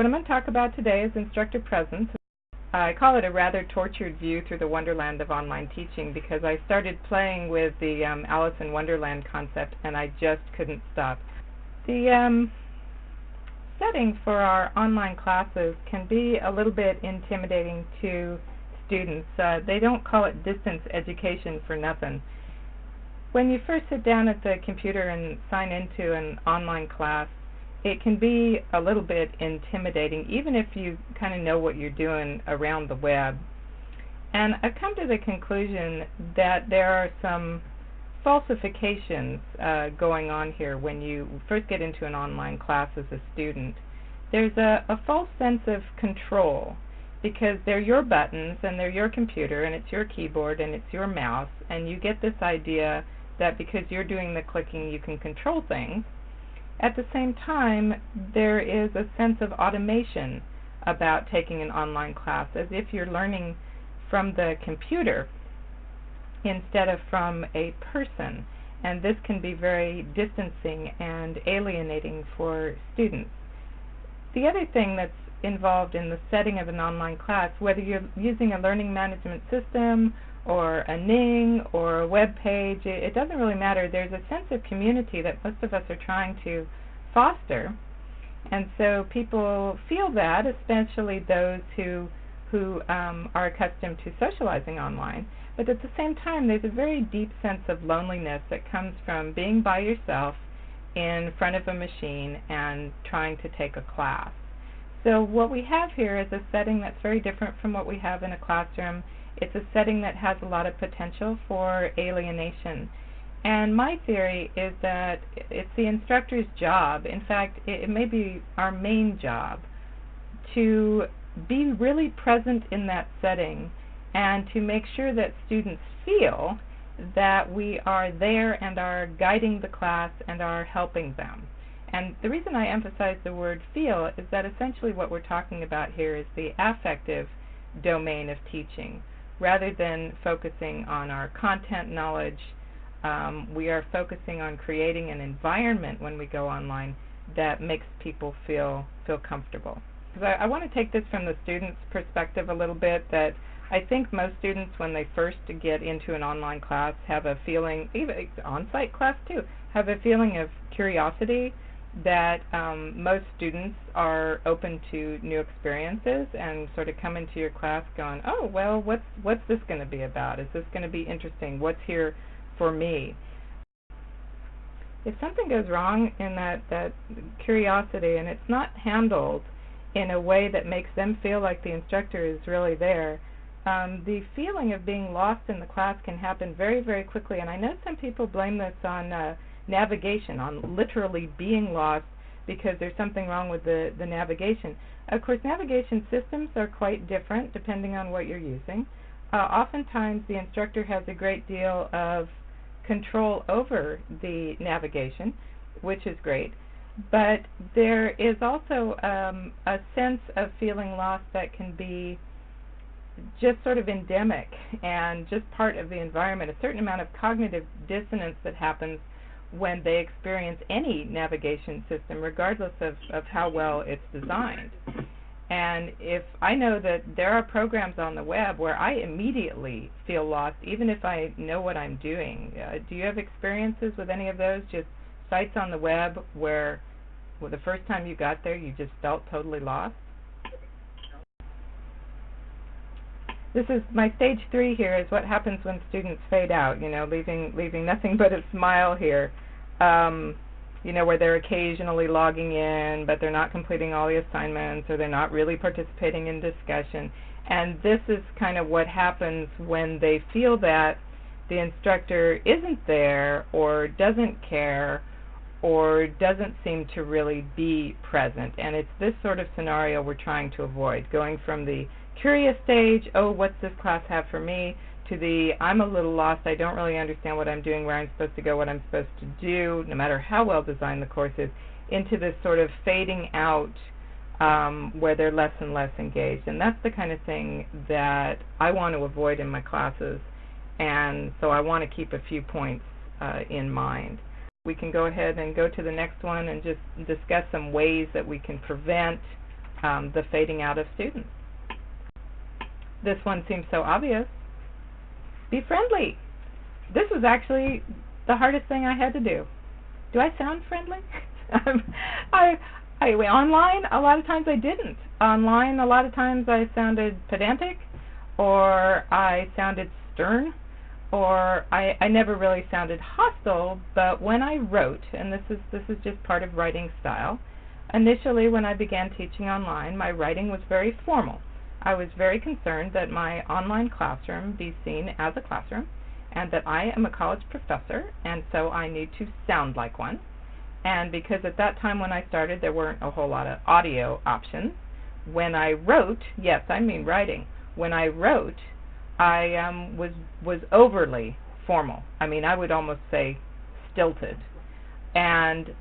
What I'm going to talk about today is instructor presence. I call it a rather tortured view through the wonderland of online teaching because I started playing with the um, Alice in Wonderland concept and I just couldn't stop. The um, setting for our online classes can be a little bit intimidating to students. Uh, they don't call it distance education for nothing. When you first sit down at the computer and sign into an online class, it can be a little bit intimidating, even if you kind of know what you're doing around the web. And I've come to the conclusion that there are some falsifications uh, going on here when you first get into an online class as a student. There's a, a false sense of control because they're your buttons and they're your computer and it's your keyboard and it's your mouse and you get this idea that because you're doing the clicking you can control things at the same time, there is a sense of automation about taking an online class, as if you're learning from the computer instead of from a person. And this can be very distancing and alienating for students. The other thing that's involved in the setting of an online class, whether you're using a learning management system or a Ning or a web page, it, it doesn't really matter. There's a sense of community that most of us are trying to foster. And so people feel that, especially those who who um, are accustomed to socializing online. But at the same time, there's a very deep sense of loneliness that comes from being by yourself in front of a machine and trying to take a class. So what we have here is a setting that's very different from what we have in a classroom. It's a setting that has a lot of potential for alienation. And my theory is that it's the instructor's job, in fact, it, it may be our main job, to be really present in that setting and to make sure that students feel that we are there and are guiding the class and are helping them. And the reason I emphasize the word feel is that essentially what we're talking about here is the affective domain of teaching, rather than focusing on our content knowledge um, we are focusing on creating an environment when we go online that makes people feel feel comfortable. Because I, I want to take this from the student's perspective a little bit. That I think most students, when they first get into an online class, have a feeling, even on-site class too, have a feeling of curiosity that um, most students are open to new experiences and sort of come into your class going, oh well, what's what's this going to be about? Is this going to be interesting? What's here for me. If something goes wrong in that, that curiosity and it's not handled in a way that makes them feel like the instructor is really there, um, the feeling of being lost in the class can happen very, very quickly. And I know some people blame this on uh, navigation, on literally being lost because there's something wrong with the, the navigation. Of course, navigation systems are quite different depending on what you're using. Uh, oftentimes, the instructor has a great deal of control over the navigation, which is great. But there is also um, a sense of feeling lost that can be just sort of endemic and just part of the environment, a certain amount of cognitive dissonance that happens when they experience any navigation system, regardless of, of how well it's designed. And if I know that there are programs on the web where I immediately feel lost, even if I know what I'm doing, uh, do you have experiences with any of those? Just sites on the web where well, the first time you got there you just felt totally lost? This is my stage three here is what happens when students fade out, you know, leaving leaving nothing but a smile here. Um, you know, where they're occasionally logging in, but they're not completing all the assignments or they're not really participating in discussion. And this is kind of what happens when they feel that the instructor isn't there or doesn't care or doesn't seem to really be present. And it's this sort of scenario we're trying to avoid, going from the curious stage, oh, what's this class have for me, to the I'm a little lost, I don't really understand what I'm doing, where I'm supposed to go, what I'm supposed to do, no matter how well designed the course is, into this sort of fading out um, where they're less and less engaged. And that's the kind of thing that I want to avoid in my classes. And so I want to keep a few points uh, in mind. We can go ahead and go to the next one and just discuss some ways that we can prevent um, the fading out of students. This one seems so obvious. Be friendly. This was actually the hardest thing I had to do. Do I sound friendly? I, I online a lot of times I didn't. Online a lot of times I sounded pedantic, or I sounded stern, or I, I never really sounded hostile. But when I wrote, and this is this is just part of writing style. Initially, when I began teaching online, my writing was very formal. I was very concerned that my online classroom be seen as a classroom and that I am a college professor and so I need to sound like one. And because at that time when I started there weren't a whole lot of audio options, when I wrote, yes, I mean writing, when I wrote, I um, was was overly formal. I mean, I would almost say stilted. And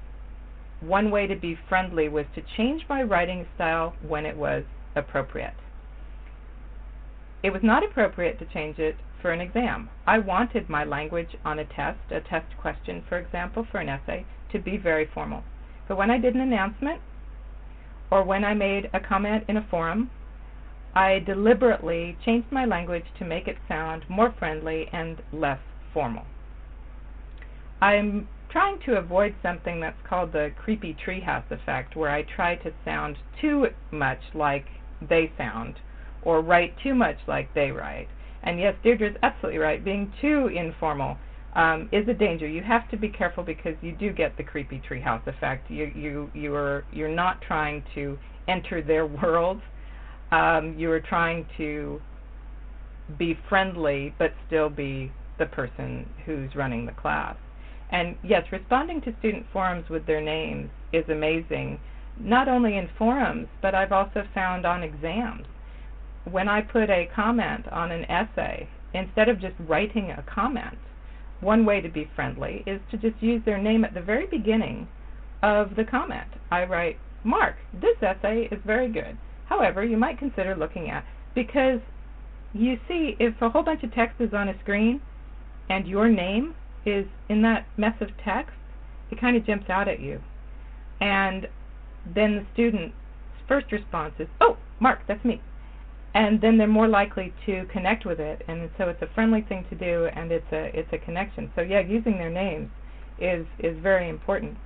one way to be friendly was to change my writing style when it was appropriate. It was not appropriate to change it for an exam. I wanted my language on a test, a test question, for example, for an essay, to be very formal. But when I did an announcement or when I made a comment in a forum, I deliberately changed my language to make it sound more friendly and less formal. I'm trying to avoid something that's called the creepy treehouse effect, where I try to sound too much like they sound or write too much like they write. And yes, Deirdre's absolutely right. Being too informal um, is a danger. You have to be careful because you do get the creepy treehouse effect. You you you are you're not trying to enter their world. Um, you are trying to be friendly, but still be the person who's running the class. And yes, responding to student forums with their names is amazing, not only in forums, but I've also found on exams when I put a comment on an essay, instead of just writing a comment, one way to be friendly is to just use their name at the very beginning of the comment. I write, Mark, this essay is very good. However, you might consider looking at, because you see, if a whole bunch of text is on a screen and your name is in that mess of text, it kind of jumps out at you. And then the student's first response is, oh, Mark, that's me and then they're more likely to connect with it. And so it's a friendly thing to do and it's a it's a connection. So yeah using their names is is very important.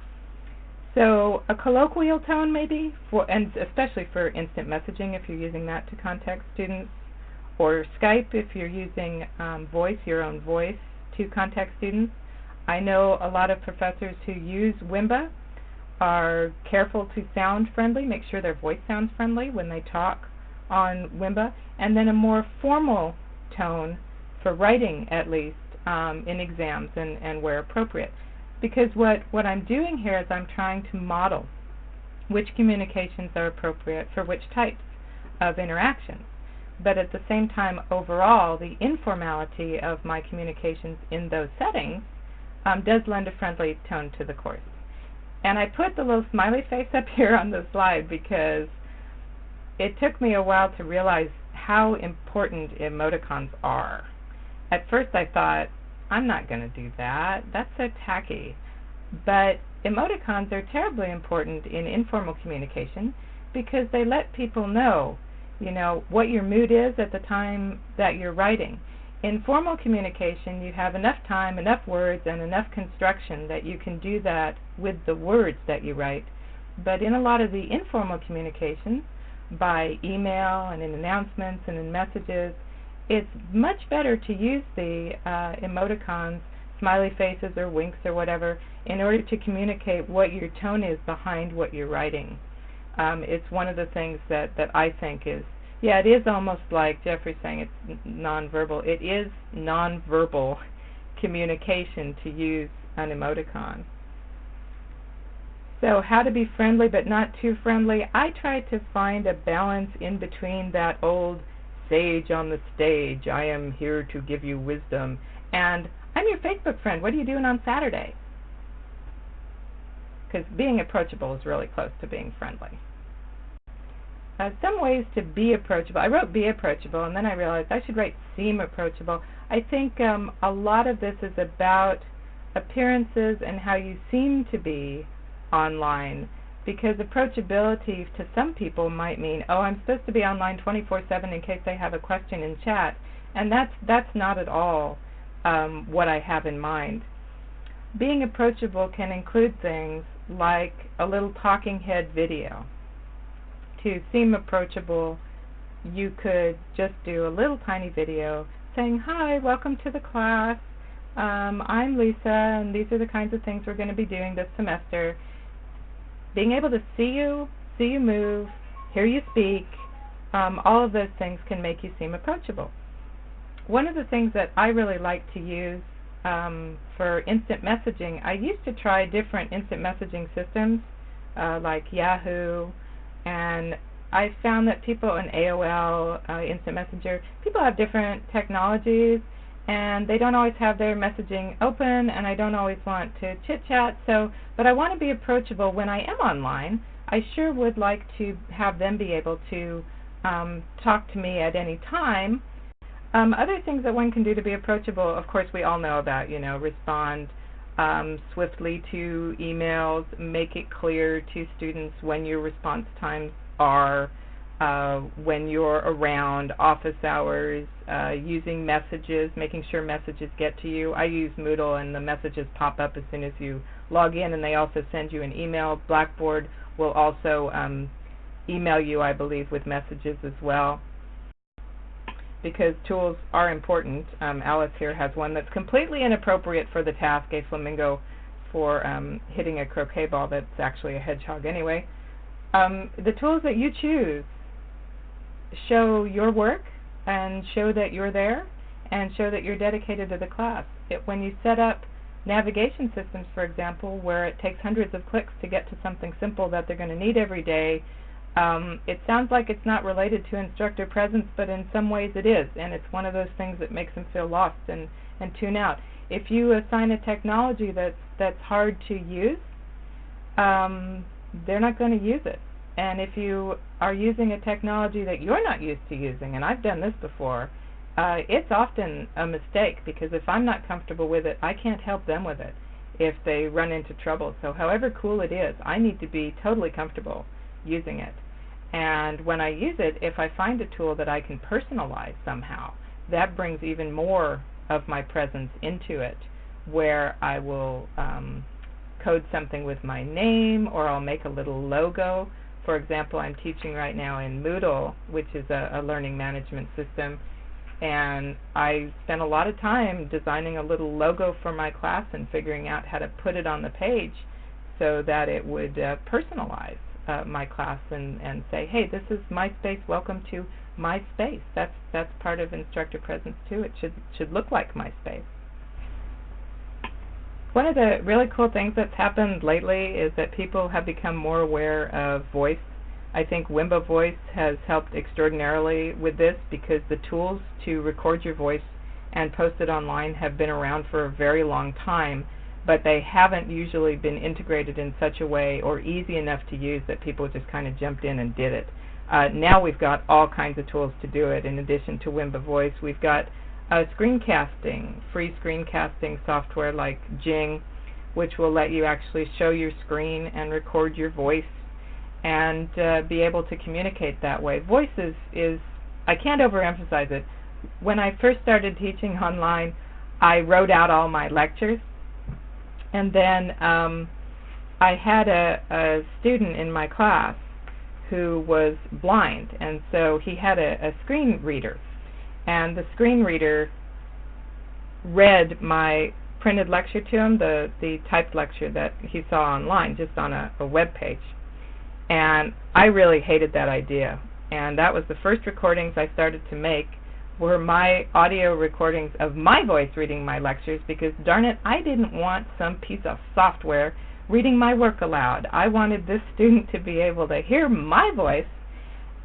So a colloquial tone maybe for and especially for instant messaging if you're using that to contact students or Skype if you're using um, voice your own voice to contact students. I know a lot of professors who use Wimba are careful to sound friendly make sure their voice sounds friendly when they talk on Wimba, and then a more formal tone for writing, at least, um, in exams and, and where appropriate. Because what, what I'm doing here is I'm trying to model which communications are appropriate for which types of interactions. But at the same time, overall, the informality of my communications in those settings um, does lend a friendly tone to the course. And I put the little smiley face up here on the slide because it took me a while to realize how important emoticons are. At first I thought, I'm not going to do that. That's so tacky. But emoticons are terribly important in informal communication because they let people know, you know, what your mood is at the time that you're writing. In formal communication, you have enough time, enough words, and enough construction that you can do that with the words that you write. But in a lot of the informal communications, by email and in announcements and in messages, it's much better to use the uh, emoticons, smiley faces or winks or whatever, in order to communicate what your tone is behind what you're writing. Um, it's one of the things that, that I think is, yeah, it is almost like Jeffrey's saying it's nonverbal. It is nonverbal communication to use an emoticon. So how to be friendly but not too friendly. I try to find a balance in between that old sage on the stage, I am here to give you wisdom, and I'm your Facebook friend. What are you doing on Saturday? Because being approachable is really close to being friendly. Uh, some ways to be approachable. I wrote be approachable, and then I realized I should write seem approachable. I think um, a lot of this is about appearances and how you seem to be online because approachability to some people might mean, oh, I'm supposed to be online 24/7 in case they have a question in chat, and that's that's not at all um, what I have in mind. Being approachable can include things like a little talking head video. To seem approachable, you could just do a little tiny video saying, "Hi, welcome to the class. Um, I'm Lisa, and these are the kinds of things we're going to be doing this semester." Being able to see you, see you move, hear you speak, um, all of those things can make you seem approachable. One of the things that I really like to use um, for instant messaging, I used to try different instant messaging systems uh, like Yahoo, and I found that people in AOL, uh, Instant Messenger, people have different technologies, and they don't always have their messaging open and I don't always want to chit chat so but I want to be approachable. When I am online I sure would like to have them be able to um, talk to me at any time. Um, other things that one can do to be approachable of course we all know about you know respond um, swiftly to emails make it clear to students when your response times are uh, when you're around office hours, uh, using messages, making sure messages get to you. I use Moodle and the messages pop up as soon as you log in and they also send you an email. Blackboard will also um, email you, I believe, with messages as well because tools are important. Um, Alice here has one that's completely inappropriate for the task, a flamingo for um, hitting a croquet ball that's actually a hedgehog anyway. Um, the tools that you choose show your work and show that you're there and show that you're dedicated to the class. It, when you set up navigation systems, for example, where it takes hundreds of clicks to get to something simple that they're going to need every day, um, it sounds like it's not related to instructor presence, but in some ways it is, and it's one of those things that makes them feel lost and, and tune out. If you assign a technology that's that's hard to use, um, they're not going to use it. And if you are using a technology that you're not used to using, and I've done this before, uh, it's often a mistake because if I'm not comfortable with it, I can't help them with it if they run into trouble. So however cool it is, I need to be totally comfortable using it. And when I use it, if I find a tool that I can personalize somehow, that brings even more of my presence into it, where I will um, code something with my name, or I'll make a little logo for example, I'm teaching right now in Moodle, which is a, a learning management system, and I spent a lot of time designing a little logo for my class and figuring out how to put it on the page so that it would uh, personalize uh, my class and, and say, hey, this is my space, welcome to my space. That's, that's part of instructor presence too. It should, should look like my space. One of the really cool things that's happened lately is that people have become more aware of voice. I think Wimba Voice has helped extraordinarily with this because the tools to record your voice and post it online have been around for a very long time, but they haven't usually been integrated in such a way or easy enough to use that people just kind of jumped in and did it. Uh, now we've got all kinds of tools to do it. In addition to Wimba Voice, we've got uh, screencasting, free screencasting software like Jing, which will let you actually show your screen and record your voice and uh, be able to communicate that way. Voice is, is, I can't overemphasize it. When I first started teaching online, I wrote out all my lectures, and then um, I had a, a student in my class who was blind, and so he had a, a screen reader and the screen reader read my printed lecture to him, the, the typed lecture that he saw online, just on a, a web page. And I really hated that idea. And that was the first recordings I started to make were my audio recordings of my voice reading my lectures because darn it, I didn't want some piece of software reading my work aloud. I wanted this student to be able to hear my voice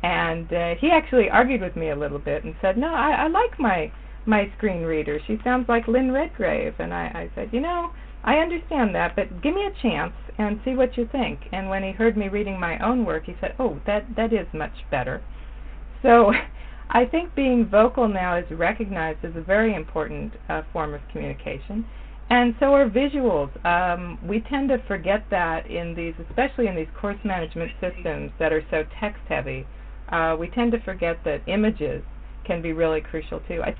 and uh, he actually argued with me a little bit and said, "No, I, I like my my screen reader. She sounds like Lynn Redgrave." And I, I said, "You know, I understand that, but give me a chance and see what you think." And when he heard me reading my own work, he said, "Oh, that that is much better." So, I think being vocal now is recognized as a very important uh, form of communication, And so are visuals. Um, we tend to forget that in these, especially in these course management systems that are so text heavy. Uh, we tend to forget that images can be really crucial too. I,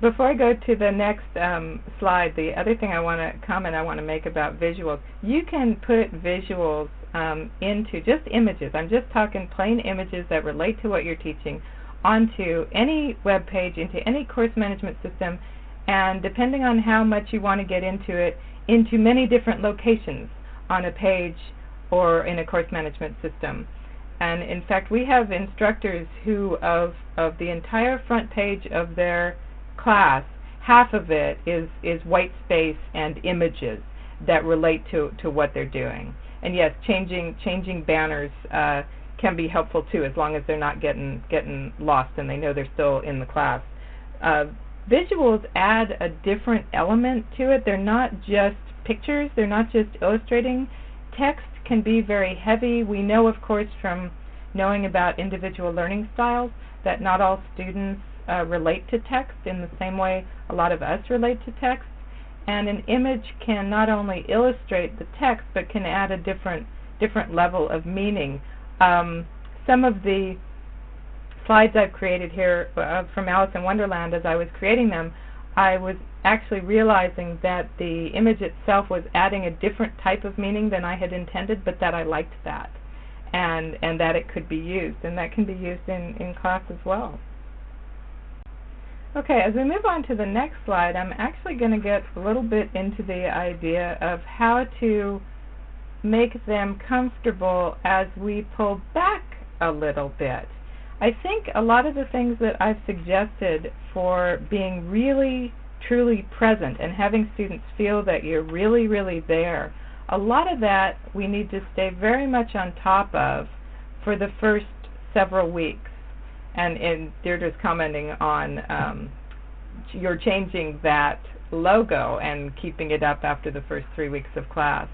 before I go to the next um, slide, the other thing I want to comment I want to make about visuals, you can put visuals um, into just images. I'm just talking plain images that relate to what you're teaching onto any web page, into any course management system, and depending on how much you want to get into it, into many different locations on a page or in a course management system. And in fact, we have instructors who, of, of the entire front page of their class, half of it is, is white space and images that relate to, to what they're doing. And yes, changing, changing banners uh, can be helpful too, as long as they're not getting, getting lost and they know they're still in the class. Uh, visuals add a different element to it. They're not just pictures, they're not just illustrating. Text can be very heavy. We know, of course, from knowing about individual learning styles that not all students uh, relate to text in the same way a lot of us relate to text. And an image can not only illustrate the text, but can add a different different level of meaning. Um, some of the slides I've created here uh, from Alice in Wonderland, as I was creating them, I was actually realizing that the image itself was adding a different type of meaning than I had intended, but that I liked that, and and that it could be used, and that can be used in in class as well. Okay, as we move on to the next slide, I'm actually going to get a little bit into the idea of how to make them comfortable as we pull back a little bit. I think a lot of the things that I've suggested for being really truly present and having students feel that you're really, really there, a lot of that we need to stay very much on top of for the first several weeks. And, and Deirdre's commenting on um, changing that logo and keeping it up after the first three weeks of class.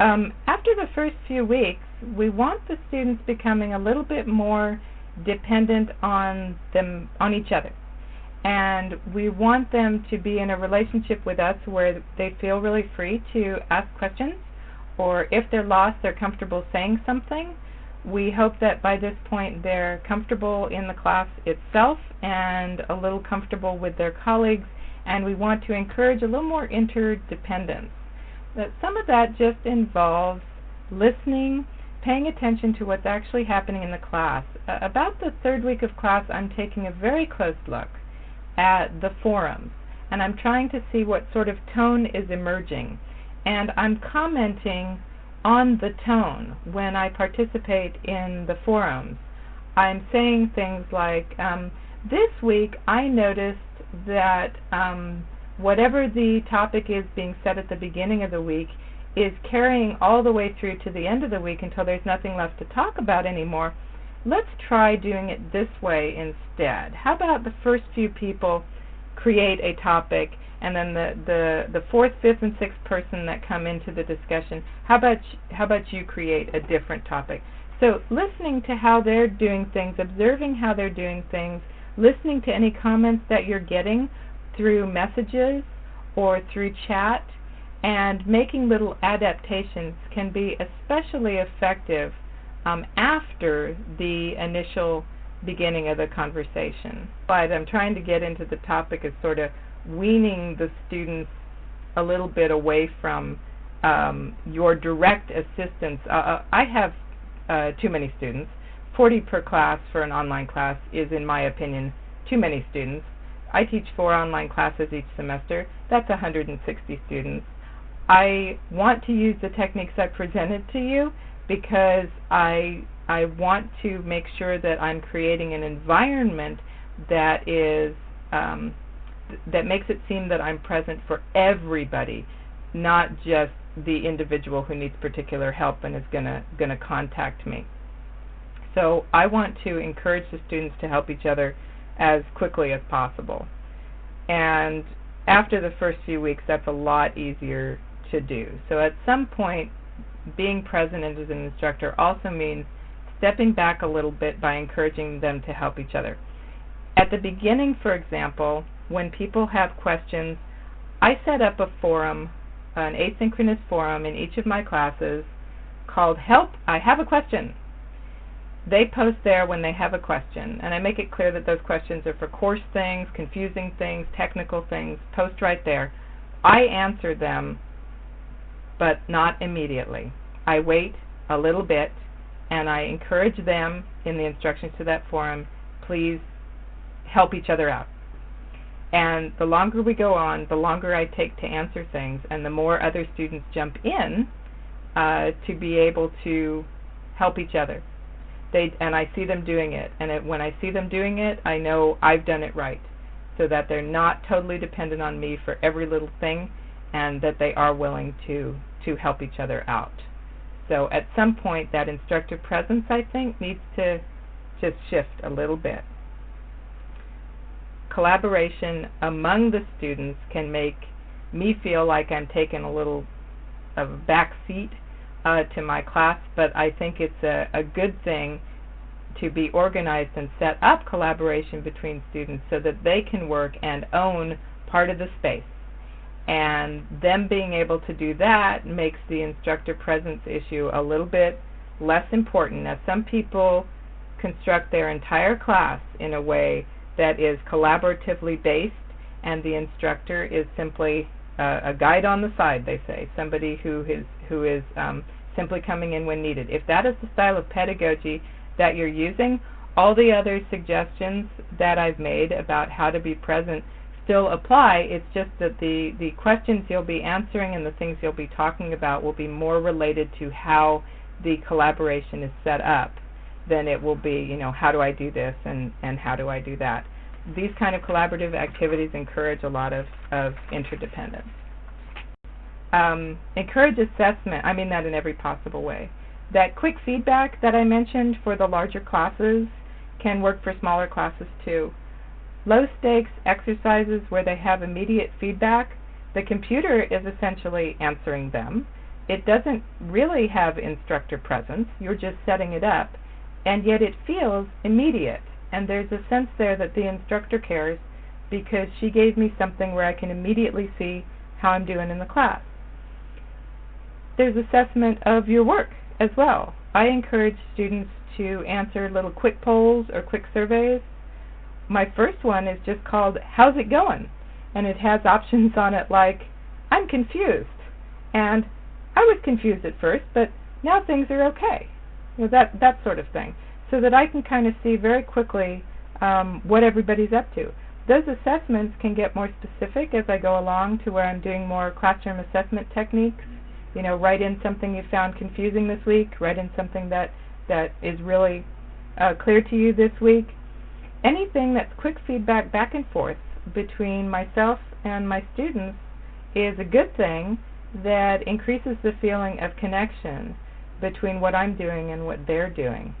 Um, after the first few weeks, we want the students becoming a little bit more dependent on them on each other. And we want them to be in a relationship with us where they feel really free to ask questions or if they're lost they're comfortable saying something. We hope that by this point they're comfortable in the class itself and a little comfortable with their colleagues and we want to encourage a little more interdependence. That some of that just involves listening paying attention to what's actually happening in the class. Uh, about the third week of class, I'm taking a very close look at the forums, and I'm trying to see what sort of tone is emerging. And I'm commenting on the tone when I participate in the forums. I'm saying things like, um, this week I noticed that um, whatever the topic is being said at the beginning of the week, is carrying all the way through to the end of the week until there's nothing left to talk about anymore, let's try doing it this way instead. How about the first few people create a topic and then the, the, the fourth, fifth, and sixth person that come into the discussion, how about, how about you create a different topic? So listening to how they're doing things, observing how they're doing things, listening to any comments that you're getting through messages or through chat, and making little adaptations can be especially effective um, after the initial beginning of the conversation. But I'm trying to get into the topic of sort of weaning the students a little bit away from um, your direct assistance. Uh, uh I have uh, too many students. 40 per class for an online class is, in my opinion, too many students. I teach four online classes each semester. That's 160 students. I want to use the techniques I presented to you because I I want to make sure that I'm creating an environment that is um, th that makes it seem that I'm present for everybody, not just the individual who needs particular help and is gonna gonna contact me. So I want to encourage the students to help each other as quickly as possible. And after the first few weeks, that's a lot easier to do. So at some point, being present as an instructor also means stepping back a little bit by encouraging them to help each other. At the beginning, for example, when people have questions, I set up a forum, an asynchronous forum in each of my classes called Help, I Have a Question. They post there when they have a question, and I make it clear that those questions are for course things, confusing things, technical things. Post right there. I answer them, but not immediately. I wait a little bit, and I encourage them in the instructions to that forum, please help each other out. And the longer we go on, the longer I take to answer things, and the more other students jump in uh, to be able to help each other. They and I see them doing it, and it, when I see them doing it, I know I've done it right, so that they're not totally dependent on me for every little thing, and that they are willing to to help each other out. So at some point, that instructor presence, I think, needs to just shift a little bit collaboration among the students can make me feel like I'm taking a little of a back seat uh, to my class, but I think it's a, a good thing to be organized and set up collaboration between students so that they can work and own part of the space. And them being able to do that makes the instructor presence issue a little bit less important. Now, some people construct their entire class in a way that is collaboratively based, and the instructor is simply uh, a guide on the side, they say, somebody who is who is um, simply coming in when needed. If that is the style of pedagogy that you're using, all the other suggestions that I've made about how to be present still apply. It's just that the, the questions you'll be answering and the things you'll be talking about will be more related to how the collaboration is set up than it will be, you know, how do I do this and, and how do I do that. These kind of collaborative activities encourage a lot of, of interdependence. Um, encourage assessment, I mean that in every possible way. That quick feedback that I mentioned for the larger classes can work for smaller classes too. Low stakes exercises where they have immediate feedback, the computer is essentially answering them. It doesn't really have instructor presence, you're just setting it up and yet it feels immediate. And there's a sense there that the instructor cares because she gave me something where I can immediately see how I'm doing in the class. There's assessment of your work as well. I encourage students to answer little quick polls or quick surveys. My first one is just called How's It Going? And it has options on it like I'm confused and I was confused at first, but now things are okay you know, that that sort of thing, so that I can kind of see very quickly um, what everybody's up to. Those assessments can get more specific as I go along to where I'm doing more classroom assessment techniques. You know, write in something you found confusing this week. Write in something that that is really uh, clear to you this week. Anything that's quick feedback back and forth between myself and my students is a good thing that increases the feeling of connection between what I'm doing and what they're doing.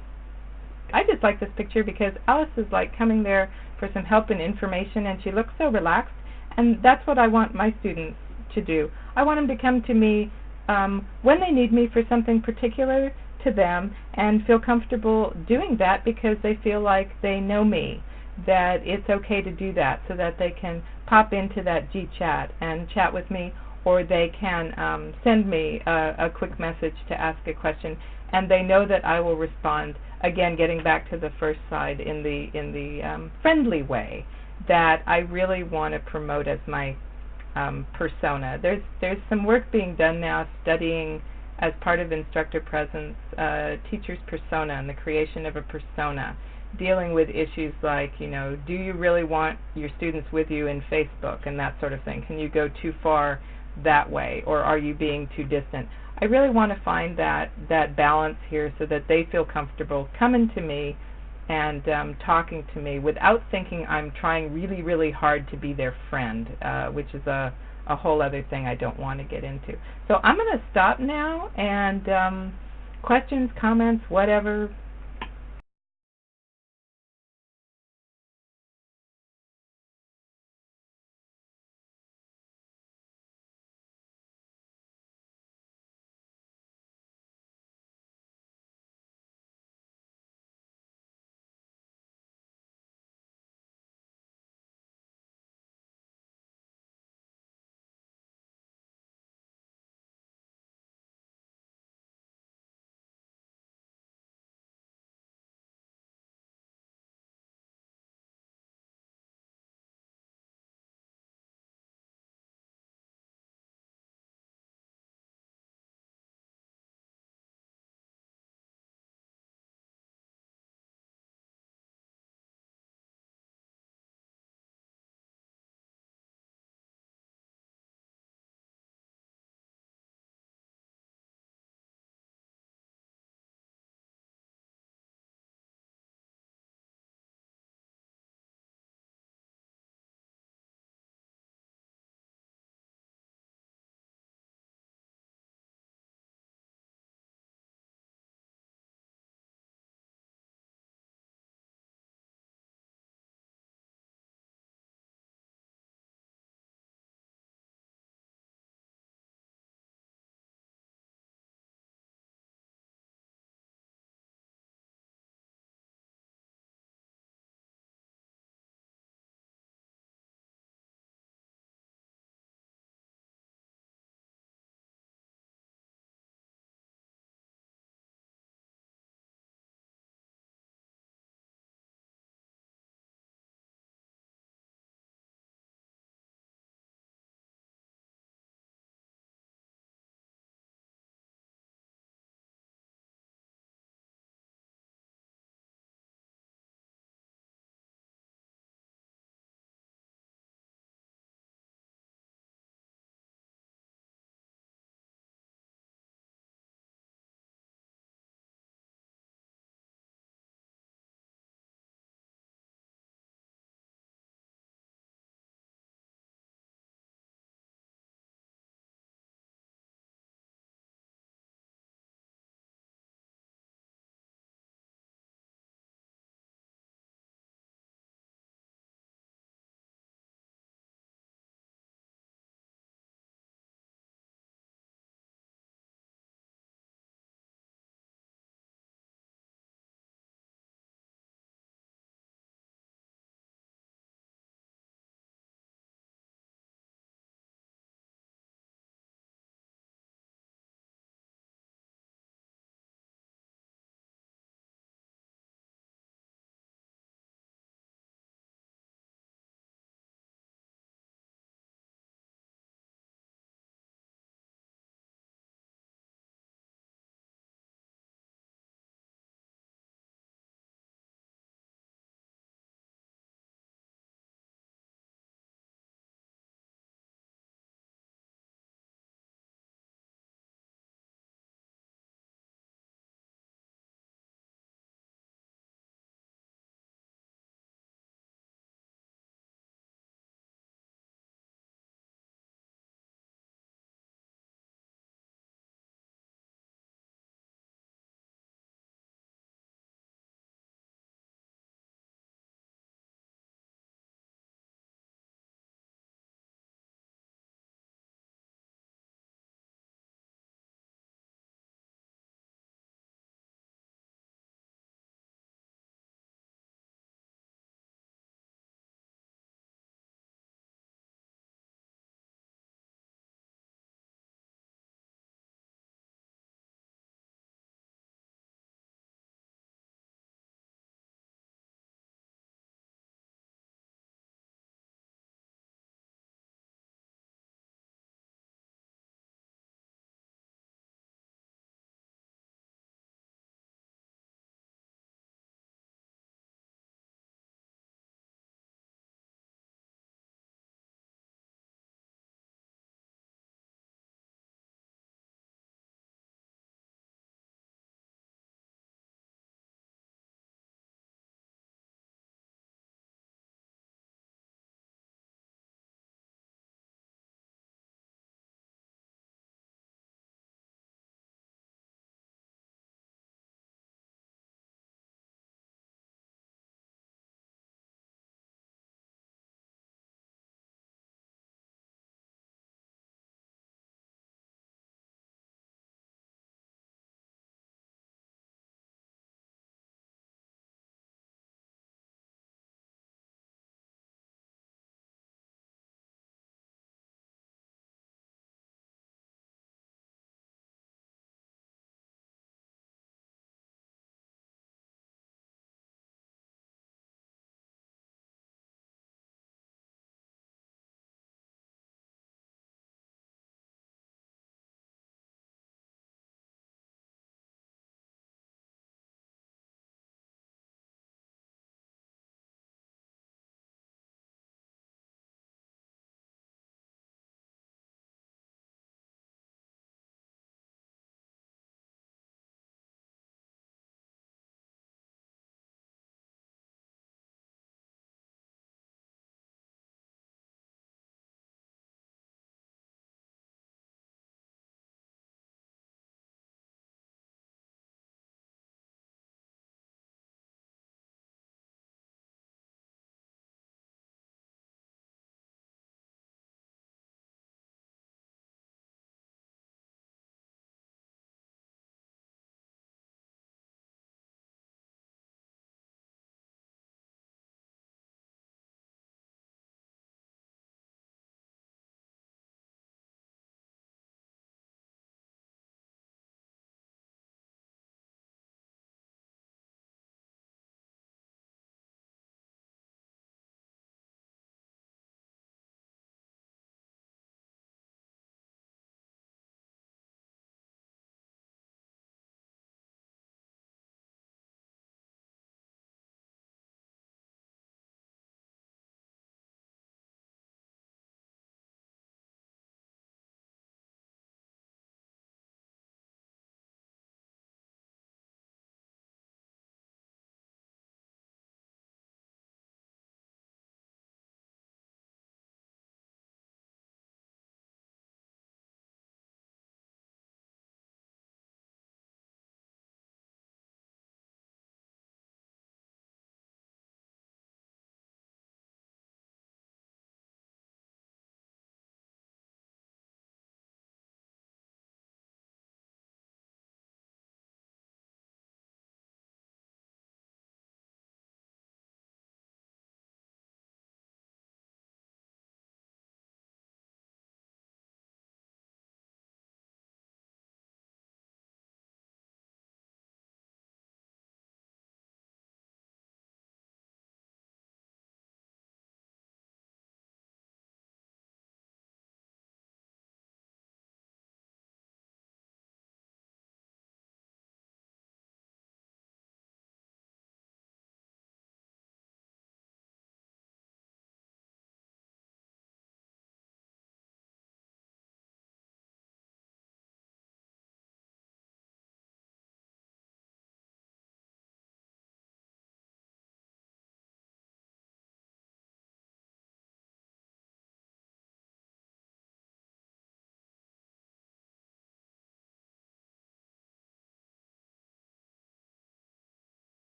I just like this picture because Alice is like coming there for some help and information and she looks so relaxed and that's what I want my students to do. I want them to come to me um, when they need me for something particular to them and feel comfortable doing that because they feel like they know me, that it's okay to do that so that they can pop into that G-Chat and chat with me or they can um, send me a, a, quick message to ask a question, and they know that I will respond. Again, getting back to the first side in the in the um, friendly way that I really want to promote as my um, persona. There's there's some work being done now studying as part of instructor presence uh, teacher's persona and the creation of a persona dealing with issues like, you know, do you really want your students with you in Facebook and that sort of thing? Can you go too far that way, or are you being too distant? I really want to find that that balance here so that they feel comfortable coming to me and um, talking to me without thinking I'm trying really, really hard to be their friend, uh, which is a, a whole other thing I don't want to get into. So I'm going to stop now and um, questions, comments, whatever,